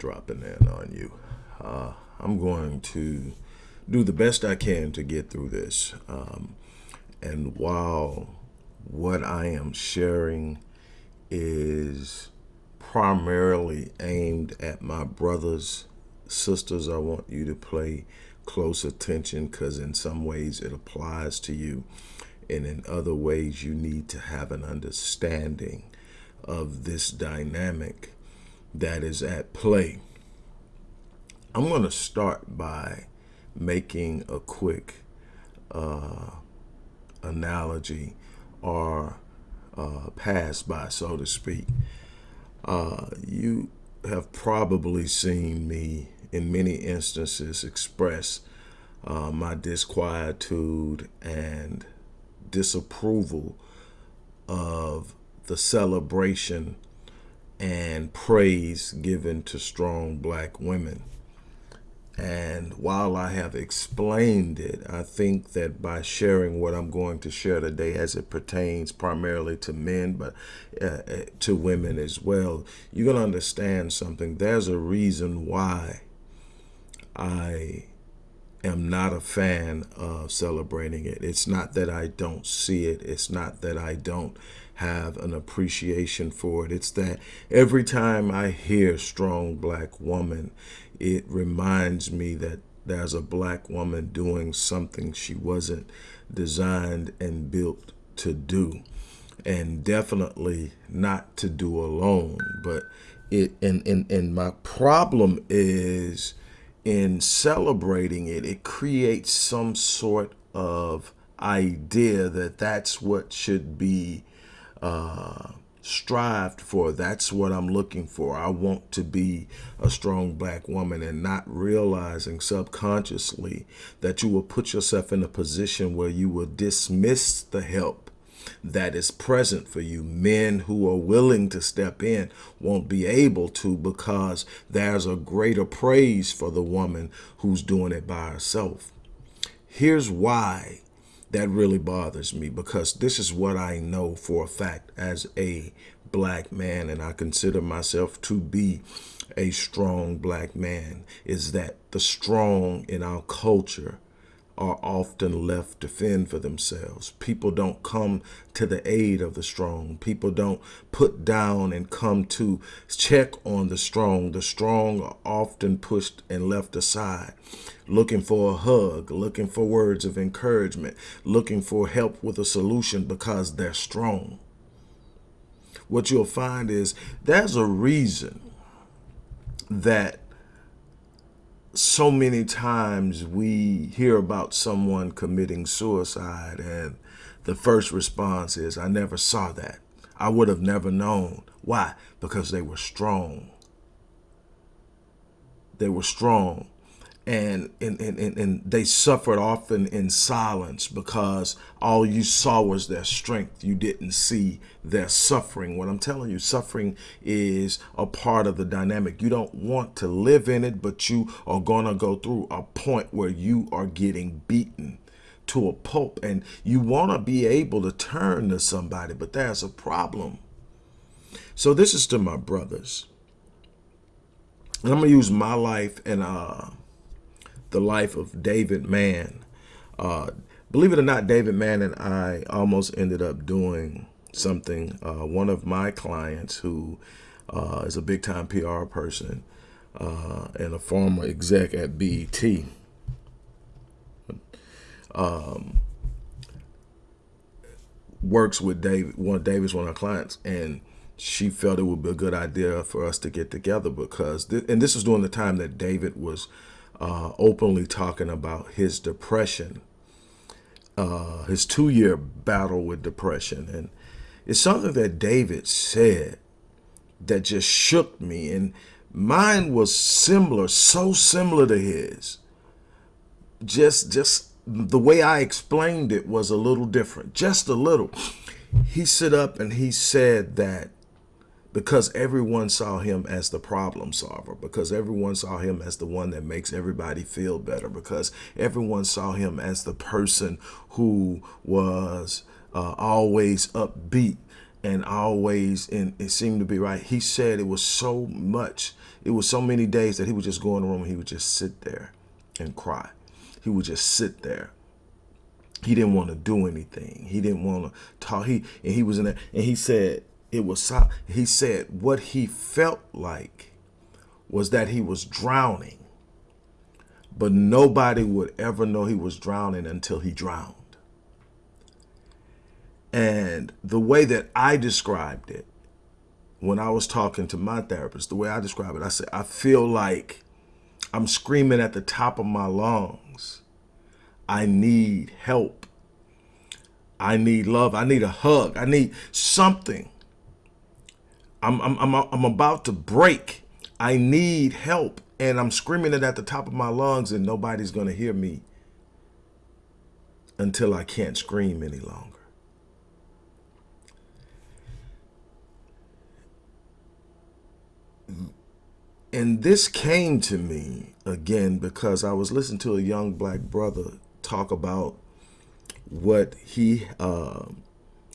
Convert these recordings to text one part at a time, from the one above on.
dropping in on you. Uh, I'm going to do the best I can to get through this. Um, and while what I am sharing is primarily aimed at my brothers, sisters, I want you to play close attention because in some ways it applies to you. And in other ways, you need to have an understanding of this dynamic that is at play. I'm going to start by making a quick uh, analogy or uh, pass by, so to speak. Uh, you have probably seen me in many instances express uh, my disquietude and disapproval of the celebration and praise given to strong black women. And while I have explained it, I think that by sharing what I'm going to share today as it pertains primarily to men, but uh, uh to women as well, you're going to understand something. There's a reason why I am not a fan of celebrating it. It's not that I don't see it. It's not that I don't have an appreciation for it. It's that every time I hear strong black woman, it reminds me that there's a black woman doing something she wasn't designed and built to do. And definitely not to do alone. But it and, and, and my problem is in celebrating it, it creates some sort of idea that that's what should be uh, strived for. That's what I'm looking for. I want to be a strong black woman and not realizing subconsciously that you will put yourself in a position where you will dismiss the help that is present for you. Men who are willing to step in won't be able to because there's a greater praise for the woman who's doing it by herself. Here's why that really bothers me because this is what I know for a fact as a black man and I consider myself to be a strong black man is that the strong in our culture are often left to fend for themselves. People don't come to the aid of the strong. People don't put down and come to check on the strong. The strong are often pushed and left aside, looking for a hug, looking for words of encouragement, looking for help with a solution because they're strong. What you'll find is there's a reason that so many times we hear about someone committing suicide and the first response is, I never saw that. I would have never known. Why? Because they were strong. They were strong and, and, and, and they suffered often in silence because all you saw was their strength. You didn't see their suffering. What I'm telling you, suffering is a part of the dynamic. You don't want to live in it, but you are going to go through a point where you are getting beaten to a pulp and you want to be able to turn to somebody, but there's a problem. So this is to my brothers. And I'm going to use my life and uh, the life of David Mann. Uh, believe it or not, David Mann and I almost ended up doing something. Uh, one of my clients who uh, is a big time PR person uh, and a former exec at BET. Um, works with David, one of David's one of our clients, and she felt it would be a good idea for us to get together because, th and this was during the time that David was uh, openly talking about his depression, uh, his two-year battle with depression. And it's something that David said that just shook me. And mine was similar, so similar to his. Just, just the way I explained it was a little different, just a little. He stood up and he said that because everyone saw him as the problem solver, because everyone saw him as the one that makes everybody feel better, because everyone saw him as the person who was uh, always upbeat and always, and it seemed to be right. He said it was so much, it was so many days that he would just go in the room and he would just sit there and cry. He would just sit there. He didn't want to do anything. He didn't want to talk. He and he was in there, and he said it was. He said what he felt like was that he was drowning, but nobody would ever know he was drowning until he drowned. And the way that I described it when I was talking to my therapist, the way I described it, I said, I feel like I'm screaming at the top of my lungs. I need help. I need love. I need a hug. I need something. I'm, I'm, I'm, I'm about to break. I need help. And I'm screaming it at the top of my lungs and nobody's going to hear me until I can't scream any longer. And this came to me again because I was listening to a young black brother talk about what he uh,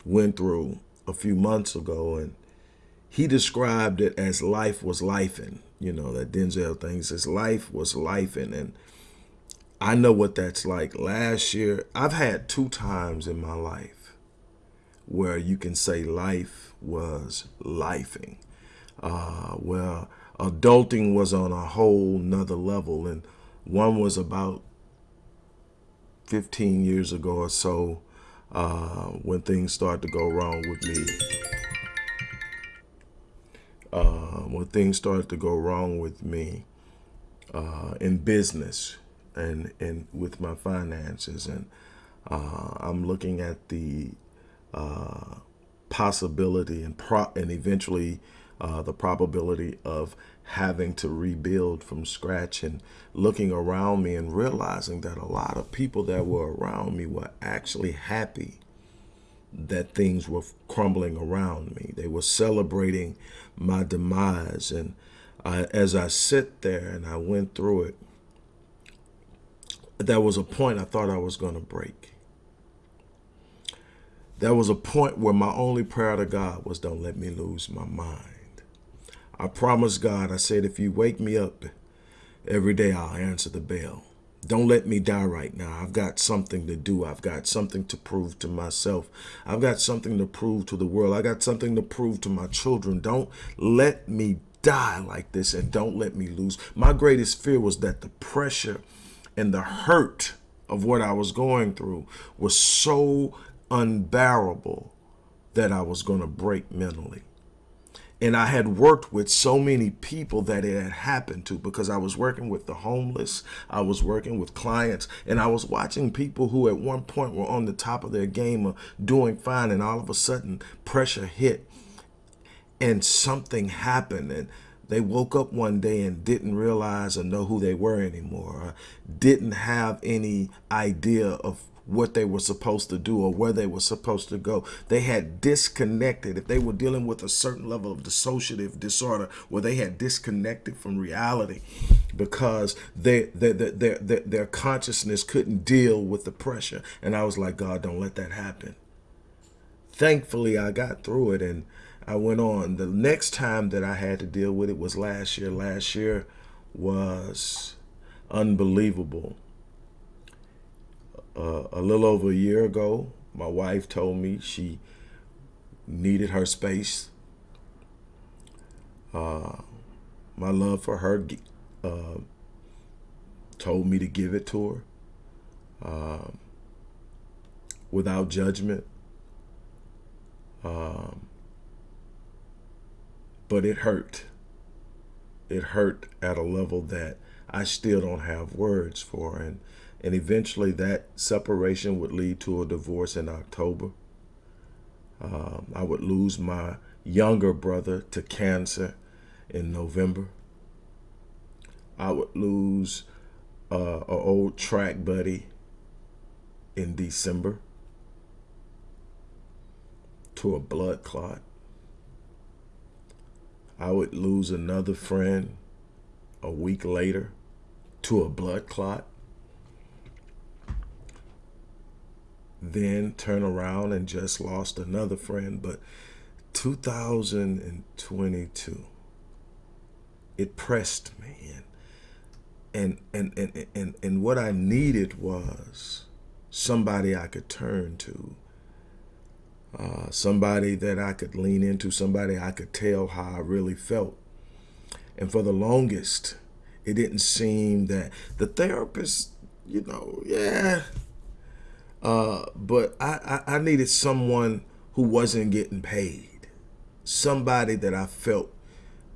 went through a few months ago. And he described it as life was life lifing, you know, that Denzel thing says life was lifing. And I know what that's like. Last year, I've had two times in my life where you can say life was lifing. Uh, well, adulting was on a whole nother level. And one was about 15 years ago or so uh, when things started to go wrong with me. Uh, when things started to go wrong with me uh, in business and, and with my finances. And uh, I'm looking at the uh, possibility and, pro and eventually uh, the probability of having to rebuild from scratch and looking around me and realizing that a lot of people that were around me were actually happy that things were crumbling around me. They were celebrating my demise. And I, as I sit there and I went through it, there was a point I thought I was going to break. There was a point where my only prayer to God was don't let me lose my mind. I promised God, I said, if you wake me up every day, I'll answer the bell. Don't let me die right now. I've got something to do. I've got something to prove to myself. I've got something to prove to the world. I got something to prove to my children. Don't let me die like this and don't let me lose. My greatest fear was that the pressure and the hurt of what I was going through was so unbearable that I was going to break mentally. And I had worked with so many people that it had happened to because I was working with the homeless. I was working with clients and I was watching people who at one point were on the top of their game of doing fine. And all of a sudden pressure hit and something happened. And they woke up one day and didn't realize or know who they were anymore, didn't have any idea of what they were supposed to do or where they were supposed to go. They had disconnected. If they were dealing with a certain level of dissociative disorder where they had disconnected from reality because they, they, they, their, their, their consciousness couldn't deal with the pressure. And I was like, God, don't let that happen. Thankfully, I got through it and I went on. The next time that I had to deal with it was last year. Last year was unbelievable uh, a little over a year ago, my wife told me she needed her space. Uh, my love for her uh, told me to give it to her um, without judgment. Um, but it hurt. It hurt at a level that I still don't have words for. And and eventually that separation would lead to a divorce in October. Um, I would lose my younger brother to cancer in November. I would lose uh, an old track buddy in December to a blood clot. I would lose another friend a week later to a blood clot. Then turn around and just lost another friend. But 2022, it pressed me. And, and, and, and, and, and what I needed was somebody I could turn to, uh, somebody that I could lean into, somebody I could tell how I really felt. And for the longest, it didn't seem that the therapist, you know, yeah. Uh, but I, I, I needed someone who wasn't getting paid. Somebody that I felt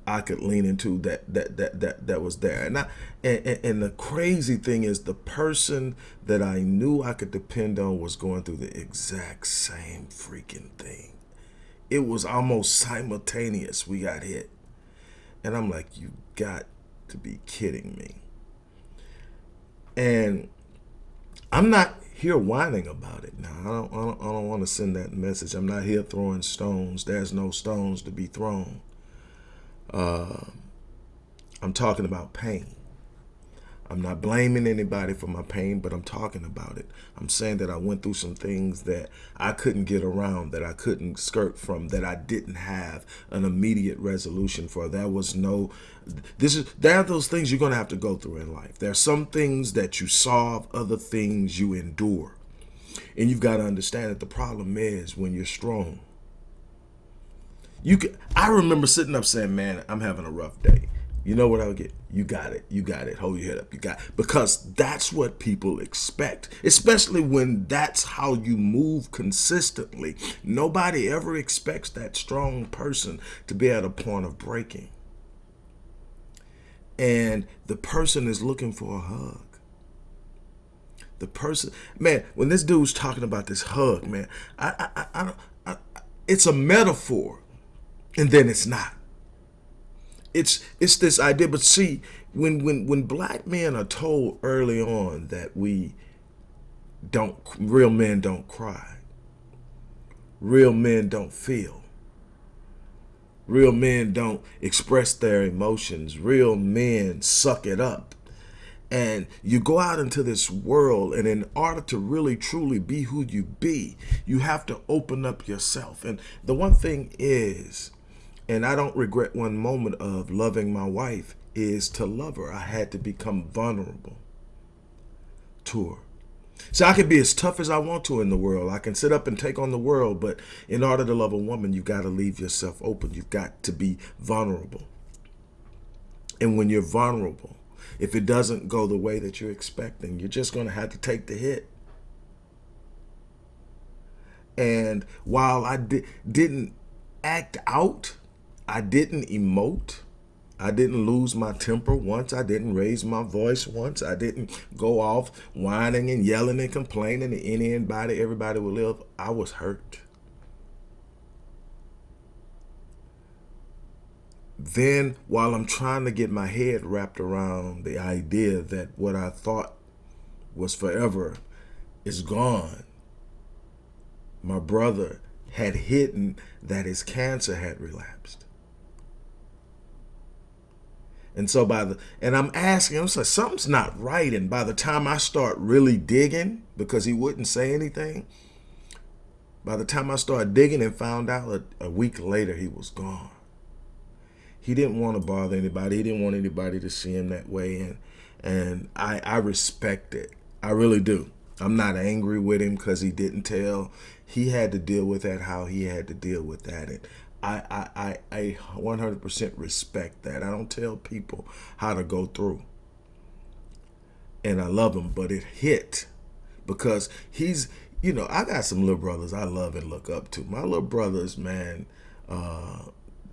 I could lean into that that that that that was there. And I and, and, and, the crazy thing is the person that I knew I could depend on was going through the exact same freaking thing. It was almost simultaneous. We got hit. And I'm like, you got to be kidding me. And I'm not here whining about it now. I don't, I don't, I don't want to send that message. I'm not here throwing stones. There's no stones to be thrown. Uh, I'm talking about pain. I'm not blaming anybody for my pain, but I'm talking about it. I'm saying that I went through some things that I couldn't get around, that I couldn't skirt from, that I didn't have an immediate resolution for. There was no, this is, there are those things you're going to have to go through in life. There are some things that you solve, other things you endure. And you've got to understand that the problem is when you're strong. You can, I remember sitting up saying, man, I'm having a rough day you know what I would get? You got it. You got it. Hold your head up. You got it. Because that's what people expect, especially when that's how you move consistently. Nobody ever expects that strong person to be at a point of breaking. And the person is looking for a hug. The person, man, when this dude's talking about this hug, man, I, I, I, I, it's a metaphor and then it's not it's it's this idea. But see, when when when black men are told early on that we don't real men don't cry, real men don't feel, real men don't express their emotions, real men suck it up. And you go out into this world, and in order to really truly be who you be, you have to open up yourself. And the one thing is, and I don't regret one moment of loving my wife is to love her. I had to become vulnerable to her. So I can be as tough as I want to in the world. I can sit up and take on the world, but in order to love a woman, you've got to leave yourself open. You've got to be vulnerable. And when you're vulnerable, if it doesn't go the way that you're expecting, you're just going to have to take the hit. And while I di didn't act out I didn't emote. I didn't lose my temper once. I didn't raise my voice once. I didn't go off whining and yelling and complaining to anybody, everybody would live. I was hurt. Then while I'm trying to get my head wrapped around the idea that what I thought was forever is gone, my brother had hidden that his cancer had relapsed. And so by the, and I'm asking, I'm like, something's not right. And by the time I start really digging, because he wouldn't say anything, by the time I started digging and found out a, a week later, he was gone. He didn't want to bother anybody. He didn't want anybody to see him that way. And, and I, I respect it. I really do. I'm not angry with him because he didn't tell. He had to deal with that how he had to deal with that. And I, I, I 100% respect that. I don't tell people how to go through. And I love him, but it hit because he's, you know, I got some little brothers I love and look up to. My little brothers, man, uh,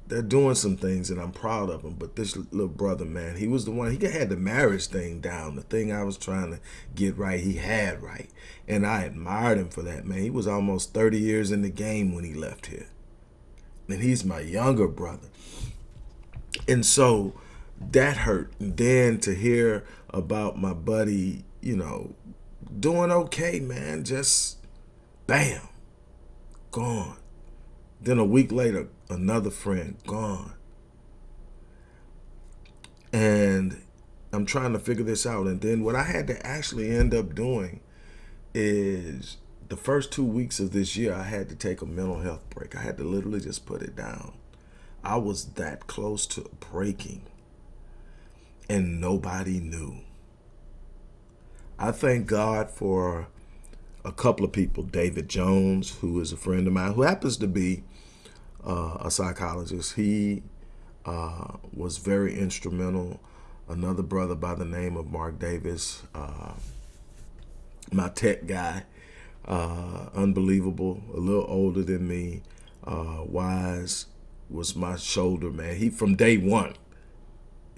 they're doing some things and I'm proud of them. But this little brother, man, he was the one, he had the marriage thing down. The thing I was trying to get right, he had right. And I admired him for that, man. He was almost 30 years in the game when he left here and he's my younger brother. And so that hurt. And then to hear about my buddy, you know, doing okay, man, just bam, gone. Then a week later, another friend gone. And I'm trying to figure this out. And then what I had to actually end up doing is the first two weeks of this year, I had to take a mental health break. I had to literally just put it down. I was that close to breaking, and nobody knew. I thank God for a couple of people. David Jones, who is a friend of mine, who happens to be uh, a psychologist. He uh, was very instrumental. Another brother by the name of Mark Davis, uh, my tech guy, uh, unbelievable, a little older than me, uh, wise was my shoulder man. He from day one,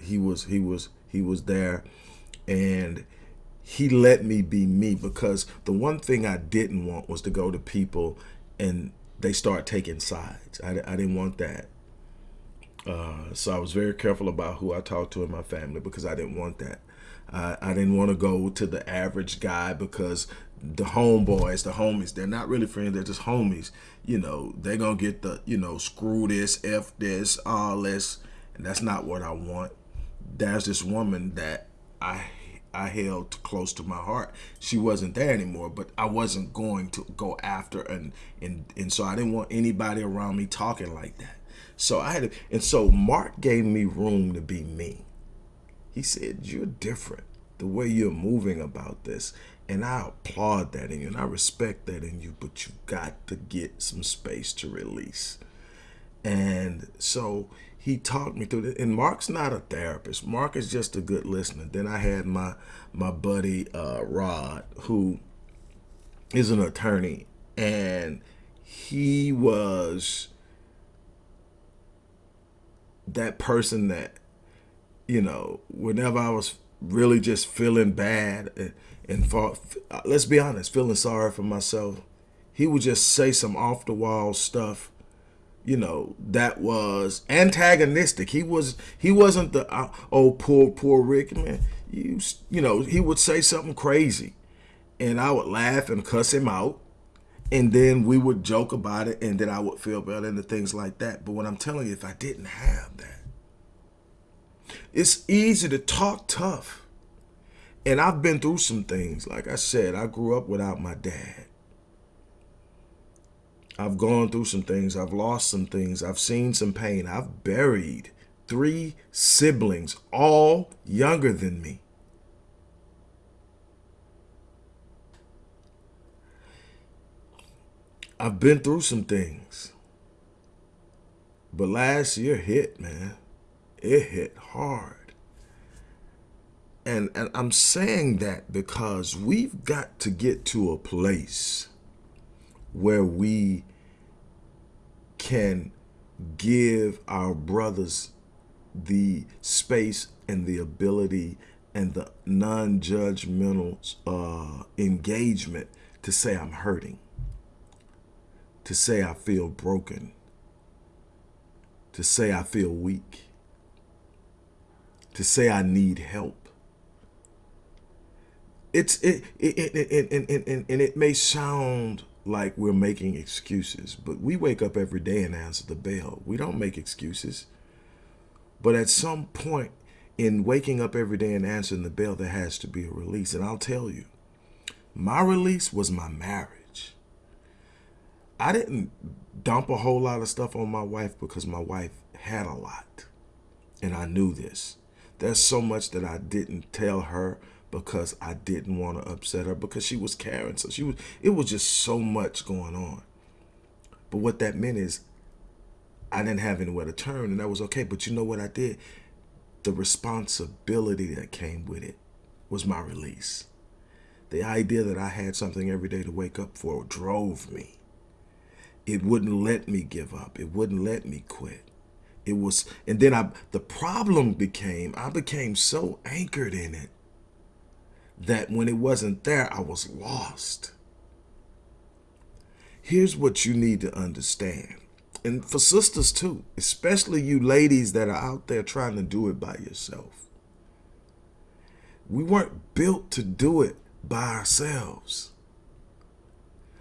he was he was he was there, and he let me be me because the one thing I didn't want was to go to people and they start taking sides. I, I didn't want that. Uh, so I was very careful about who I talked to in my family because I didn't want that. I, I didn't want to go to the average guy because the homeboys, the homies, they're not really friends, they're just homies. You know, they're going to get the, you know, screw this, F this, all this. And that's not what I want. There's this woman that I I held close to my heart. She wasn't there anymore, but I wasn't going to go after and and and so I didn't want anybody around me talking like that. So I had to, and so Mark gave me room to be me. He said, "You're different. The way you're moving about this." And I applaud that in you and I respect that in you, but you got to get some space to release. And so he talked me through it. And Mark's not a therapist. Mark is just a good listener. Then I had my my buddy uh, Rod, who is an attorney, and he was that person that, you know, whenever I was really just feeling bad and, let's be honest, feeling sorry for myself, he would just say some off the wall stuff you know that was antagonistic. He was he wasn't the uh, oh poor poor rick man. You you know he would say something crazy and i would laugh and cuss him out and then we would joke about it and then i would feel better and the things like that. But what i'm telling you if i didn't have that it's easy to talk tough and i've been through some things like i said i grew up without my dad I've gone through some things. I've lost some things. I've seen some pain. I've buried three siblings, all younger than me. I've been through some things. But last year hit, man. It hit hard. And, and I'm saying that because we've got to get to a place where we can give our brothers the space and the ability and the non-judgmental uh, engagement to say I'm hurting, to say I feel broken, to say I feel weak, to say I need help. It's it, it, it, it, it, and it may sound like we're making excuses, but we wake up every day and answer the bell. We don't make excuses. But at some point in waking up every day and answering the bell, there has to be a release. And I'll tell you, my release was my marriage. I didn't dump a whole lot of stuff on my wife because my wife had a lot. And I knew this. There's so much that I didn't tell her because I didn't want to upset her because she was caring. So she was, it was just so much going on. But what that meant is I didn't have anywhere to turn and that was okay. But you know what I did? The responsibility that came with it was my release. The idea that I had something every day to wake up for drove me. It wouldn't let me give up. It wouldn't let me quit. It was, and then I, the problem became, I became so anchored in it that when it wasn't there, I was lost. Here's what you need to understand. And for sisters too, especially you ladies that are out there trying to do it by yourself. We weren't built to do it by ourselves.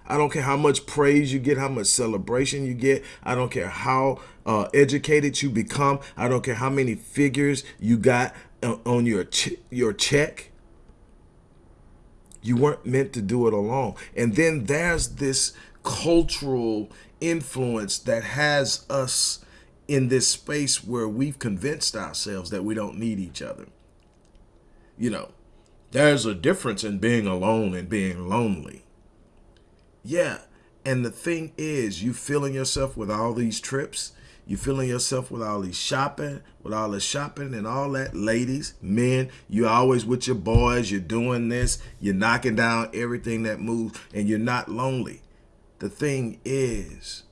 I don't care how much praise you get, how much celebration you get. I don't care how uh, educated you become. I don't care how many figures you got uh, on your your check You weren't meant to do it alone. And then there's this cultural influence that has us in this space where we've convinced ourselves that we don't need each other. You know, there's a difference in being alone and being lonely. Yeah. And the thing is, you filling yourself with all these trips, you filling yourself with all these shopping, with all the shopping and all that. Ladies, men, You're always with your boys, you're doing this, you're knocking down everything that moves, and you're not lonely. The thing is,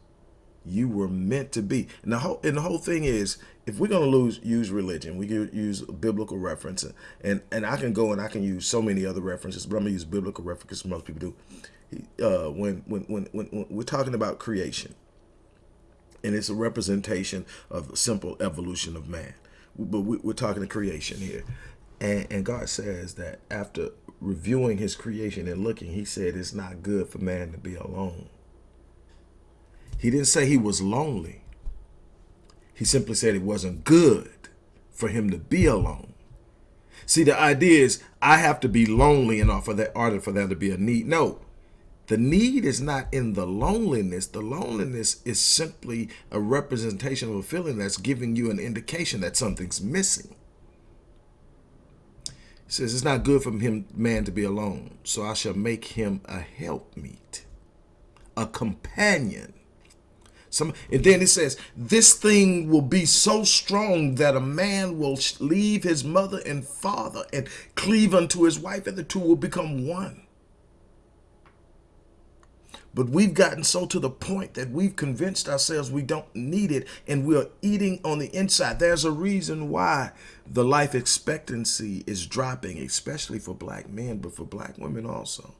you were meant to be. And the whole and the whole thing is, if we're gonna lose use religion, we can use biblical reference, and and I can go and I can use so many other references, but I'm gonna use biblical references. Most people do. Uh, when, when when when when we're talking about creation, and it's a representation of simple evolution of man, but we, we're talking to creation here, and and God says that after reviewing His creation and looking, He said it's not good for man to be alone. He didn't say he was lonely. He simply said it wasn't good for him to be alone. See, the idea is I have to be lonely in order for that order for there to be a need. No, the need is not in the loneliness. The loneliness is simply a representation of a feeling that's giving you an indication that something's missing. He says it's not good for him, man, to be alone. So I shall make him a helpmeet, a companion some, and then it says, this thing will be so strong that a man will leave his mother and father and cleave unto his wife, and the two will become one. But we've gotten so to the point that we've convinced ourselves we don't need it and we're eating on the inside. There's a reason why the life expectancy is dropping, especially for black men, but for black women also.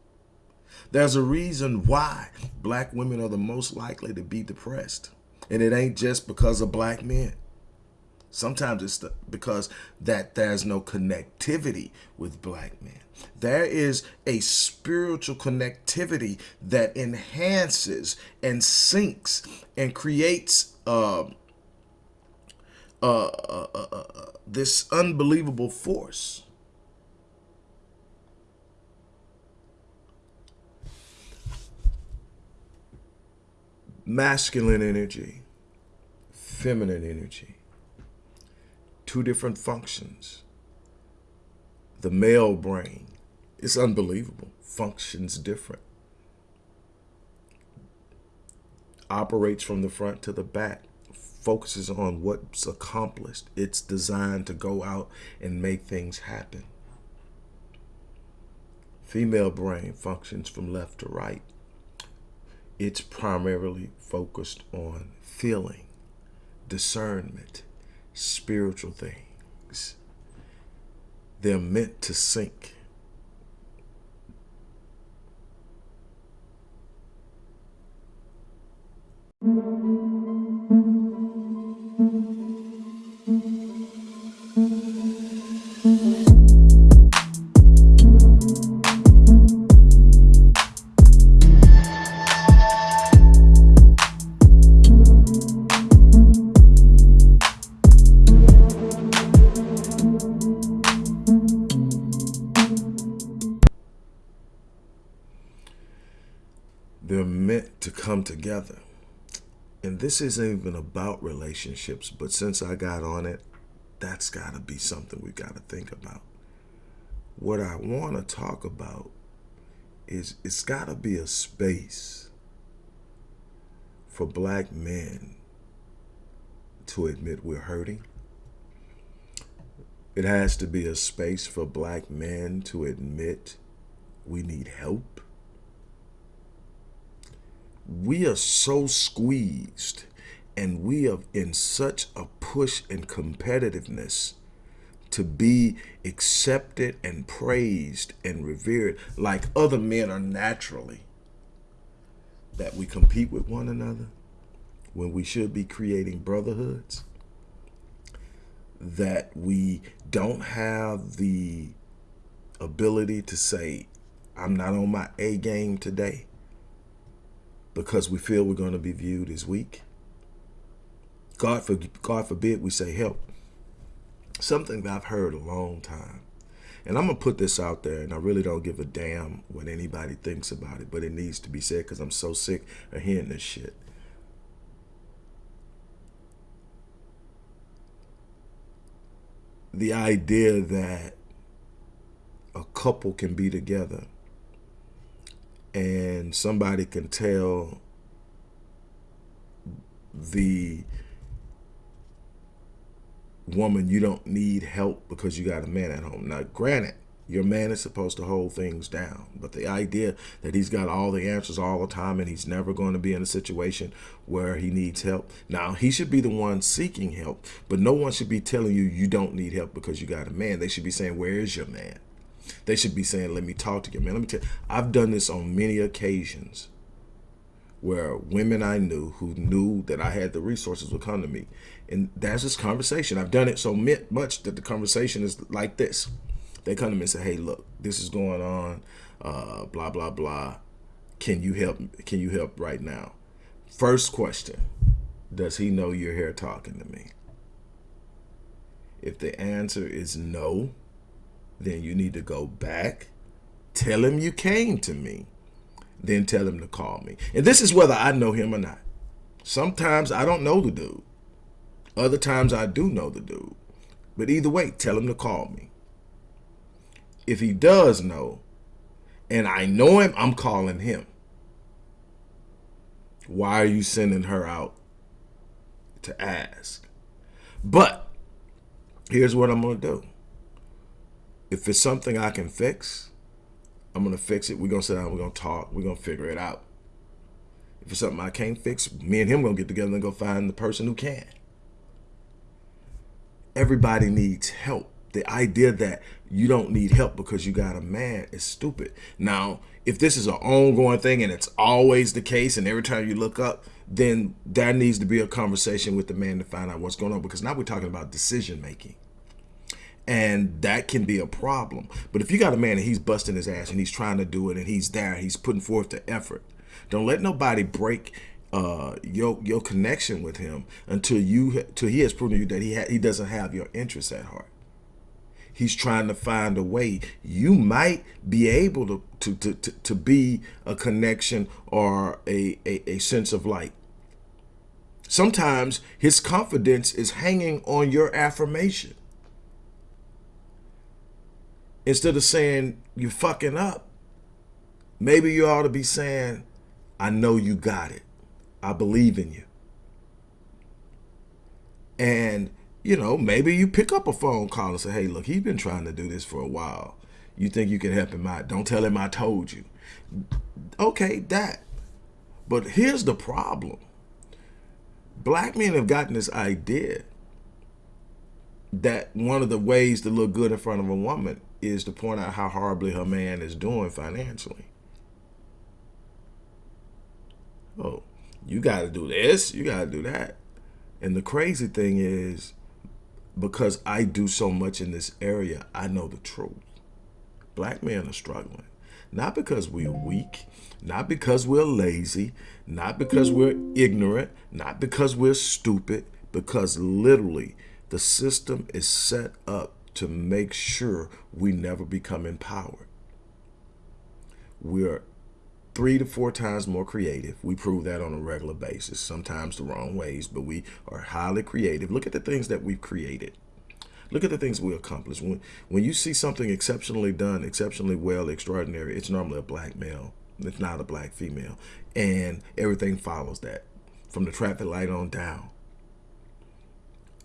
There's a reason why black women are the most likely to be depressed. And it ain't just because of black men. Sometimes it's because that there's no connectivity with black men. There is a spiritual connectivity that enhances and syncs and creates uh, uh, uh, uh, uh this unbelievable force masculine energy, feminine energy, two different functions. The male brain, it's unbelievable, functions different. Operates from the front to the back, focuses on what's accomplished. It's designed to go out and make things happen. Female brain functions from left to right it's primarily focused on feeling, discernment, spiritual things. They're meant to sync. Together. And this isn't even about relationships, but since I got on it, that's got to be something we got to think about. What I want to talk about is it's got to be a space for black men to admit we're hurting. It has to be a space for black men to admit we need help we are so squeezed and we are in such a push and competitiveness to be accepted and praised and revered like other men are naturally. That we compete with one another when we should be creating brotherhoods. That we don't have the ability to say I'm not on my A game today because we feel we're going to be viewed as weak. God, for, God forbid we say help. Something that I've heard a long time. And I'm going to put this out there, and I really don't give a damn what anybody thinks about it, but it needs to be said because I'm so sick of hearing this shit. The idea that a couple can be together and somebody can tell the woman you don't need help because you got a man at home. Now, granted, your man is supposed to hold things down, but the idea that he's got all the answers all the time and he's never going to be in a situation where he needs help. Now, he should be the one seeking help, but no one should be telling you you don't need help because you got a man. They should be saying, where is your man? They should be saying, let me talk to you, man. Let me tell you, I've done this on many occasions where women I knew who knew that I had the resources would come to me. And that's this conversation. I've done it so much that the conversation is like this. They come to me and say, hey, look, this is going on, uh, blah, blah, blah. Can you help? Can you help right now? First question, does he know you're here talking to me? If the answer is no, then you need to go back, tell him you came to me, then tell him to call me. And this is whether I know him or not. Sometimes I don't know the dude. Other times I do know the dude. But either way, tell him to call me. If he does know, and I know him, I'm calling him. Why are you sending her out to ask? But here's what I'm going to do if it's something I can fix, I'm gonna fix it. We're gonna sit down, we're gonna talk, we're gonna figure it out. If it's something I can't fix, me and him gonna get together and go find the person who can. Everybody needs help. The idea that you don't need help because you got a man is stupid. Now, if this is an ongoing thing and it's always the case and every time you look up, then there needs to be a conversation with the man to find out what's going on because now we're talking about decision making and that can be a problem. But if you got a man and he's busting his ass and he's trying to do it and he's there, he's putting forth the effort. Don't let nobody break uh, your your connection with him until you until he has proven to you that he he doesn't have your interests at heart. He's trying to find a way. You might be able to to to to, to be a connection or a, a a sense of light. Sometimes his confidence is hanging on your affirmation instead of saying you're fucking up, maybe you ought to be saying, I know you got it. I believe in you. And, you know, maybe you pick up a phone call and say, hey, look, he's been trying to do this for a while. You think you can help him out. Don't tell him I told you. Okay, that. But here's the problem. Black men have gotten this idea that one of the ways to look good in front of a woman is to point out how horribly her man is doing financially. Oh, you got to do this, you got to do that. And the crazy thing is, because I do so much in this area, I know the truth. Black men are struggling. Not because we're weak, not because we're lazy, not because we're ignorant, not because we're stupid, because literally the system is set up to make sure we never become empowered. We're three to four times more creative. We prove that on a regular basis, sometimes the wrong ways, but we are highly creative. Look at the things that we've created. Look at the things we accomplished. When, when you see something exceptionally done, exceptionally well, extraordinary, it's normally a black male. It's not a black female. And everything follows that from the traffic light on down.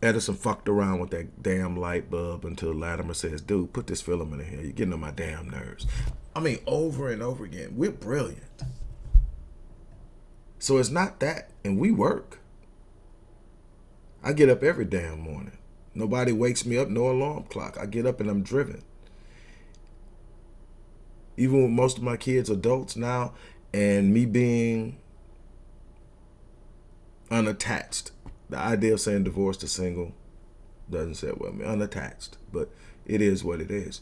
Edison fucked around with that damn light bulb until Latimer says, dude, put this filament in here. You're getting on my damn nerves. I mean, over and over again. We're brilliant. So it's not that. And we work. I get up every damn morning. Nobody wakes me up, no alarm clock. I get up and I'm driven. Even with most of my kids adults now and me being unattached the idea of saying divorced or single doesn't sit well with me. Unattached, but it is what it is.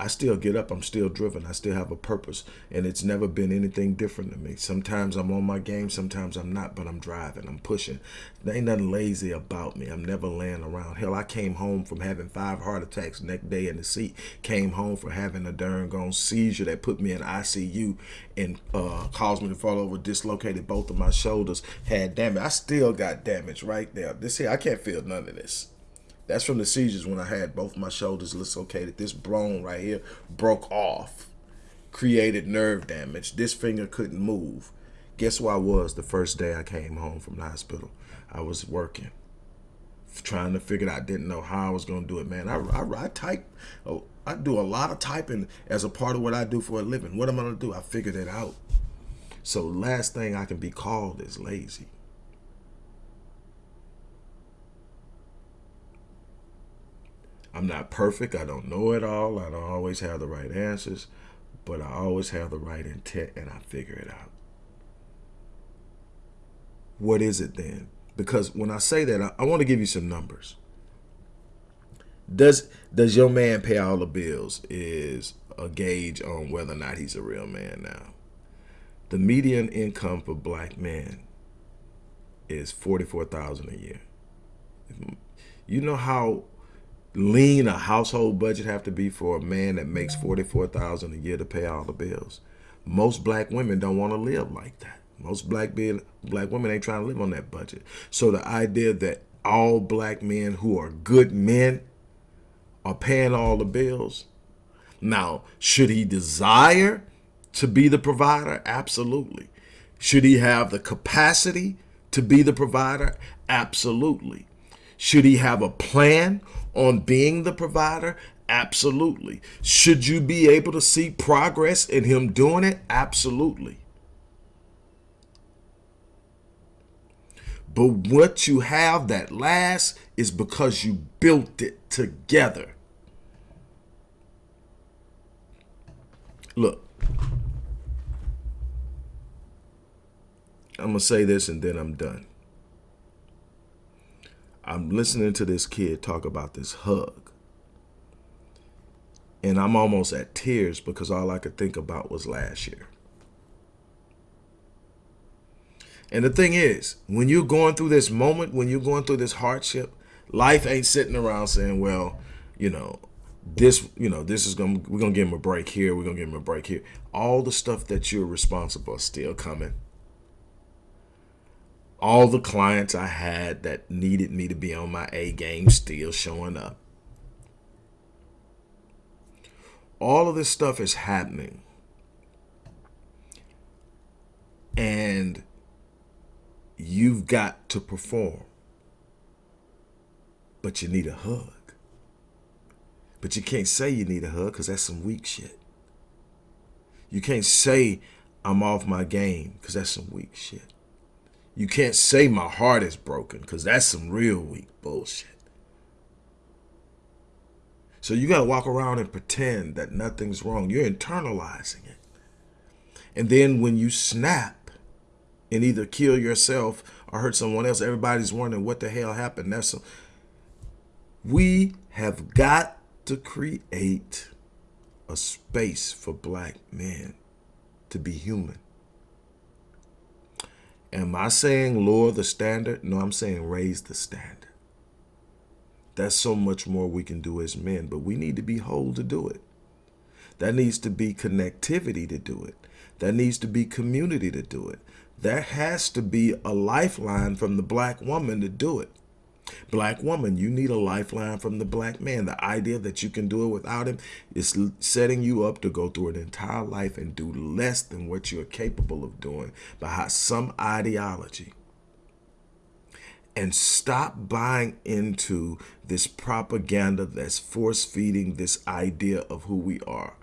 I still get up. I'm still driven. I still have a purpose. And it's never been anything different to me. Sometimes I'm on my game. Sometimes I'm not, but I'm driving. I'm pushing. There ain't nothing lazy about me. I'm never laying around. Hell, I came home from having five heart attacks next day in the seat. Came home from having a darn gone seizure that put me in ICU and uh, caused me to fall over, dislocated both of my shoulders, had damage. I still got damage right there. This here, I can't feel none of this. That's from the seizures when I had both my shoulders dislocated. This bone right here broke off, created nerve damage. This finger couldn't move. Guess where I was the first day I came home from the hospital? I was working, trying to figure it out. I didn't know how I was going to do it, man. I, I, I type, oh, I do a lot of typing as a part of what I do for a living. What am I going to do? I figured it out. So last thing I can be called is lazy. I'm not perfect. I don't know it all. I don't always have the right answers, but I always have the right intent and I figure it out. What is it then? Because when I say that, I, I want to give you some numbers. Does does your man pay all the bills is a gauge on whether or not he's a real man now. The median income for black men is 44,000 a year. You know how lean a household budget have to be for a man that makes 44000 a year to pay all the bills. Most black women don't want to live like that. Most black black women ain't trying to live on that budget. So the idea that all black men who are good men are paying all the bills now should he desire to be the provider? Absolutely. Should he have the capacity to be the provider? Absolutely should he have a plan on being the provider? Absolutely. Should you be able to see progress in him doing it? Absolutely. But what you have that lasts is because you built it together. Look, I'm going to say this and then I'm done. I'm listening to this kid talk about this hug. And I'm almost at tears because all I could think about was last year. And the thing is, when you're going through this moment, when you're going through this hardship, life ain't sitting around saying, well, you know, this, you know, this is going to, we're going to give him a break here. We're going to give him a break here. All the stuff that you're responsible is still coming all the clients I had that needed me to be on my A game still showing up. All of this stuff is happening. And you've got to perform. But you need a hug. But you can't say you need a hug because that's some weak shit. You can't say I'm off my game because that's some weak shit. You can't say my heart is broken because that's some real weak bullshit. So you got to walk around and pretend that nothing's wrong. You're internalizing it. And then when you snap and either kill yourself or hurt someone else, everybody's wondering what the hell happened. That's a, we have got to create a space for black men to be human. Am I saying lower the standard? No, I'm saying raise the standard. That's so much more we can do as men, but we need to be whole to do it. That needs to be connectivity to do it. That needs to be community to do it. There has to be a lifeline from the black woman to do it. Black woman, you need a lifeline from the black man. The idea that you can do it without him is setting you up to go through an entire life and do less than what you're capable of doing by some ideology. And stop buying into this propaganda that's force feeding this idea of who we are.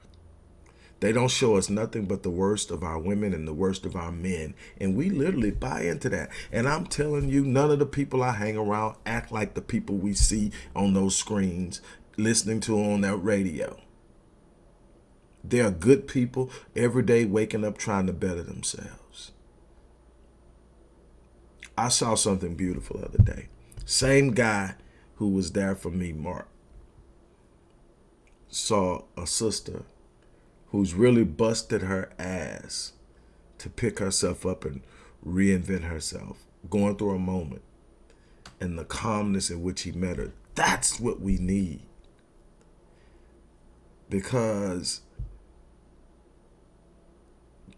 They don't show us nothing but the worst of our women and the worst of our men. And we literally buy into that. And I'm telling you, none of the people I hang around act like the people we see on those screens, listening to on that radio. They are good people every day waking up trying to better themselves. I saw something beautiful the other day. Same guy who was there for me, Mark. saw a sister who's really busted her ass to pick herself up and reinvent herself, going through a moment, and the calmness in which he met her. That's what we need. Because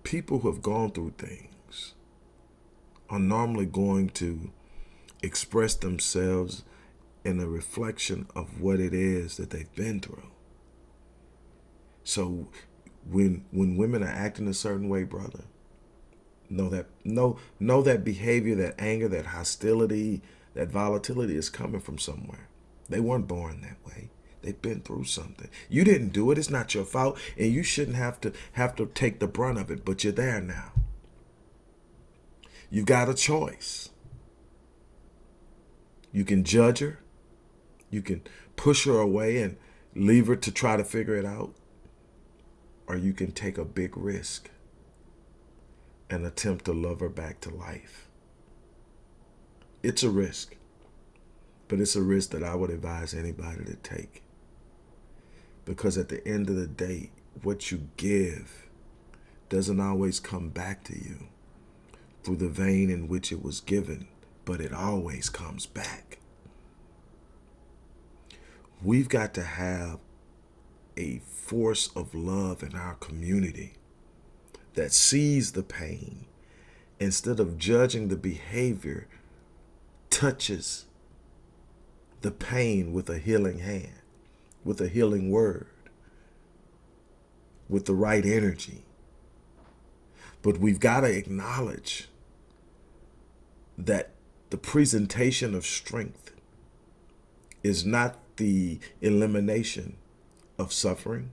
people who have gone through things are normally going to express themselves in a reflection of what it is that they've been through. So when when women are acting a certain way, brother, know that know know that behavior, that anger, that hostility, that volatility is coming from somewhere. They weren't born that way. They've been through something. You didn't do it. It's not your fault, and you shouldn't have to have to take the brunt of it. But you're there now. You've got a choice. You can judge her. You can push her away and leave her to try to figure it out. Or you can take a big risk and attempt to love her back to life. It's a risk, but it's a risk that I would advise anybody to take. Because at the end of the day, what you give doesn't always come back to you through the vein in which it was given, but it always comes back. We've got to have a force of love in our community that sees the pain instead of judging the behavior touches the pain with a healing hand with a healing word with the right energy. But we've got to acknowledge that the presentation of strength is not the elimination of suffering,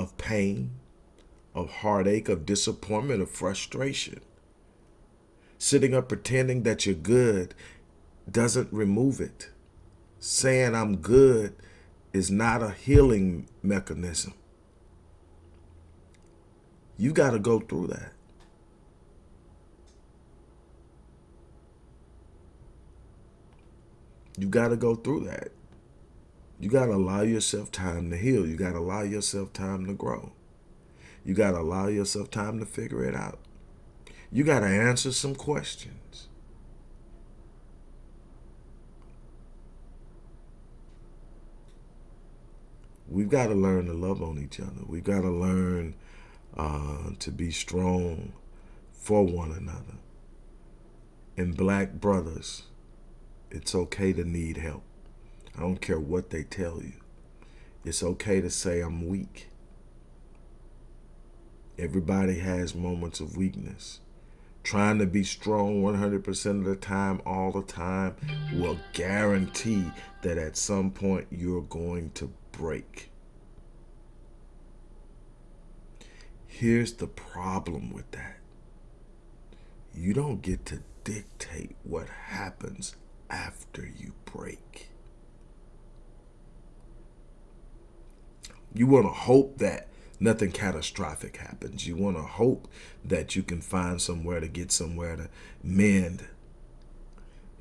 of pain, of heartache, of disappointment, of frustration. Sitting up pretending that you're good doesn't remove it. Saying I'm good is not a healing mechanism. You got to go through that. You got to go through that. You got to allow yourself time to heal. You got to allow yourself time to grow. You got to allow yourself time to figure it out. You got to answer some questions. We've got to learn to love on each other. We've got to learn uh, to be strong for one another. And black brothers, it's okay to need help. I don't care what they tell you. It's okay to say I'm weak. Everybody has moments of weakness. Trying to be strong 100% of the time, all the time, will guarantee that at some point you're going to break. Here's the problem with that. You don't get to dictate what happens after you break. You want to hope that nothing catastrophic happens. You want to hope that you can find somewhere to get somewhere to mend.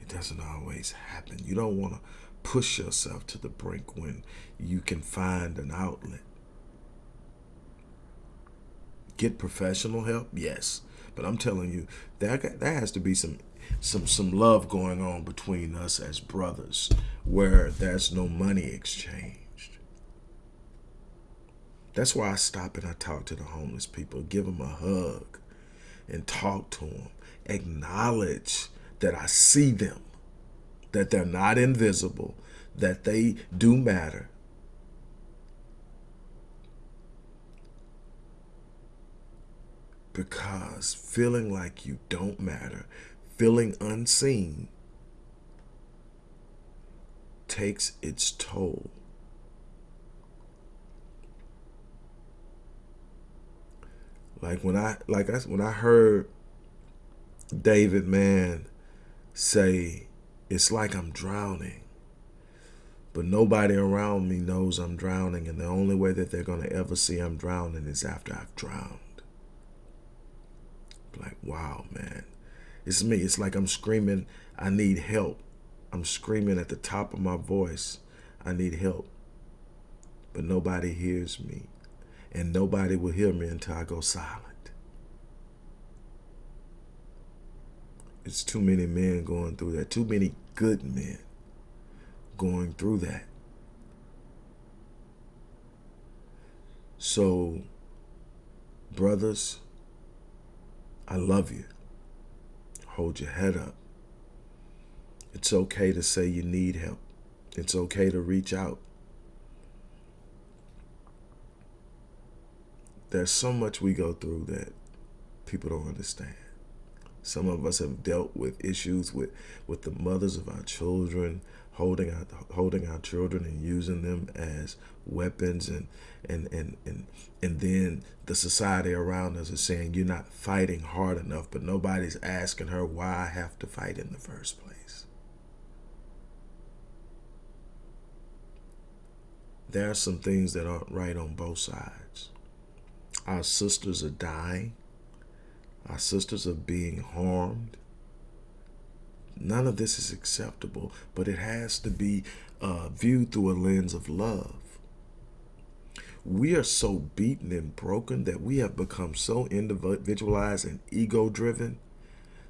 It doesn't always happen. You don't want to push yourself to the brink when you can find an outlet. Get professional help? Yes. But I'm telling you, that there has to be some some some love going on between us as brothers where there's no money exchange that's why I stop and I talk to the homeless people, give them a hug and talk to them. Acknowledge that I see them, that they're not invisible, that they do matter. Because feeling like you don't matter, feeling unseen, takes its toll. Like when I like I when I heard David man say it's like I'm drowning. But nobody around me knows I'm drowning and the only way that they're going to ever see I'm drowning is after I've drowned. Like, wow, man. It's me. It's like I'm screaming, I need help. I'm screaming at the top of my voice, I need help. but nobody hears me. And nobody will hear me until I go silent. It's too many men going through that. Too many good men going through that. So, brothers, I love you. Hold your head up. It's okay to say you need help. It's okay to reach out. There's so much we go through that people don't understand. Some of us have dealt with issues with, with the mothers of our children, holding our holding our children and using them as weapons and and and and and then the society around us is saying you're not fighting hard enough but nobody's asking her why I have to fight in the first place there are some things that aren't right on both sides our sisters are dying our sisters are being harmed None of this is acceptable, but it has to be uh, viewed through a lens of love. We are so beaten and broken that we have become so individualized and ego driven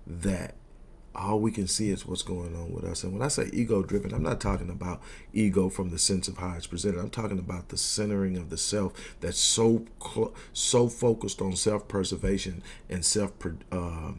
that all we can see is what's going on with us. And when I say ego driven, I'm not talking about ego from the sense of how it's presented. I'm talking about the centering of the self that's so so focused on self preservation and self uh,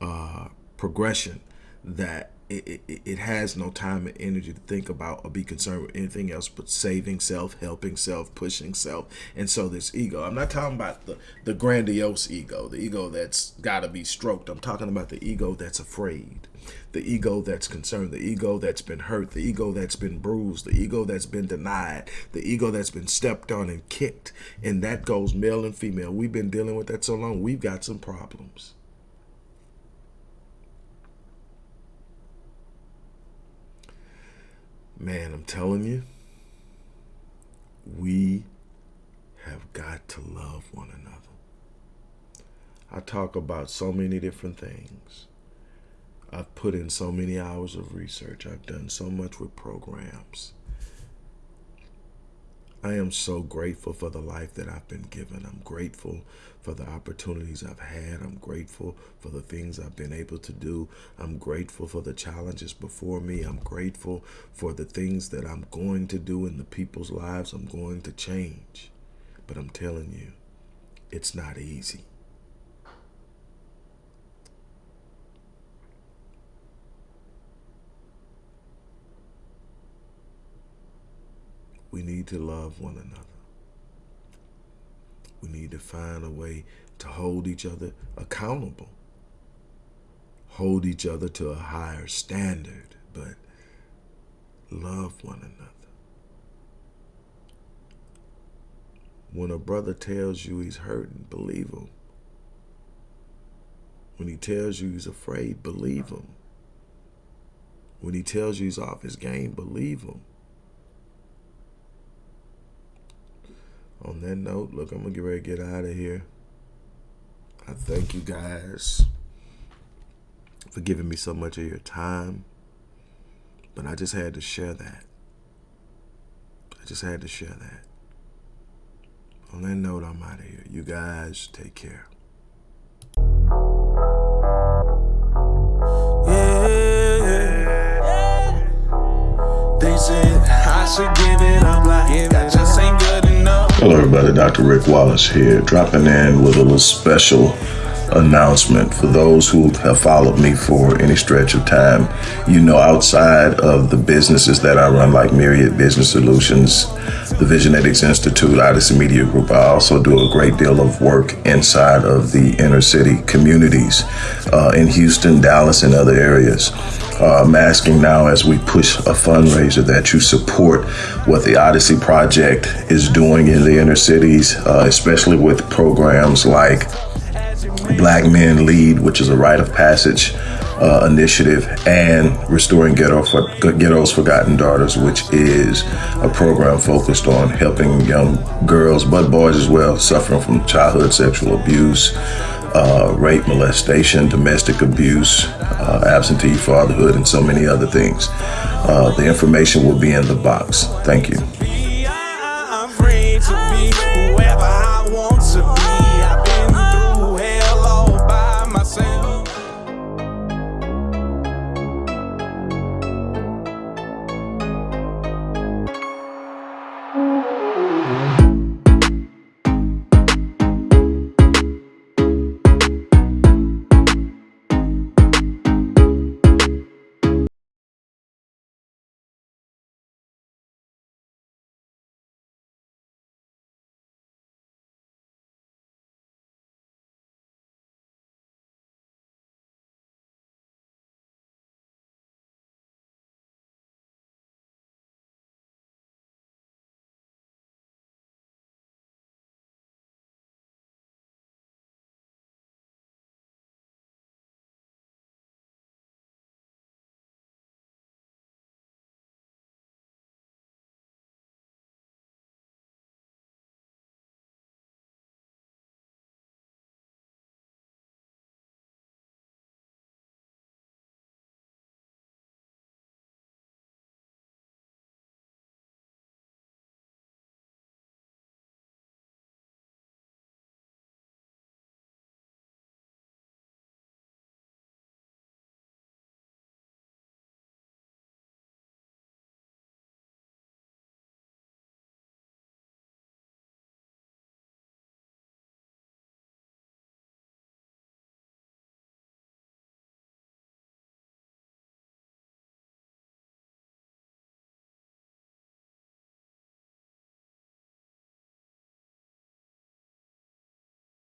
uh, progression that it, it, it, has no time and energy to think about or be concerned with anything else but saving self, helping self, pushing self. And so this ego, I'm not talking about the, the grandiose ego, the ego that's got to be stroked. I'm talking about the ego that's afraid, the ego that's concerned, the ego that's been hurt, the ego that's been bruised, the ego that's been denied, the ego that's been stepped on and kicked. And that goes male and female. We've been dealing with that so long, we've got some problems. Man, I'm telling you, we have got to love one another. I talk about so many different things. I've put in so many hours of research. I've done so much with programs. I am so grateful for the life that I've been given. I'm grateful for the opportunities I've had. I'm grateful for the things I've been able to do. I'm grateful for the challenges before me. I'm grateful for the things that I'm going to do in the people's lives I'm going to change. But I'm telling you, it's not easy. We need to love one another. We need to find a way to hold each other accountable. Hold each other to a higher standard, but love one another. When a brother tells you he's hurting, believe him. When he tells you he's afraid, believe him. When he tells you he's off his game, believe him. On that note, look, I'm going to get ready to get out of here. I thank you guys for giving me so much of your time. But I just had to share that. I just had to share that. On that note, I'm out of here. You guys take care. Yeah. They said I should give it Hello everybody, Dr. Rick Wallace here, dropping in with a little special announcement for those who have followed me for any stretch of time. You know, outside of the businesses that I run, like Myriad Business Solutions, the Visionetics Institute, Odyssey Media Group, I also do a great deal of work inside of the inner city communities uh, in Houston, Dallas, and other areas uh, I'm asking now as we push a fundraiser that you support what the Odyssey Project is doing in the inner cities, uh, especially with programs like Black Men Lead, which is a rite of passage uh, initiative, and Restoring Ghetto for, Ghetto's Forgotten Daughters, which is a program focused on helping young girls, but boys as well, suffering from childhood sexual abuse, uh, rape, molestation, domestic abuse, uh, absentee fatherhood, and so many other things. Uh, the information will be in the box. Thank you.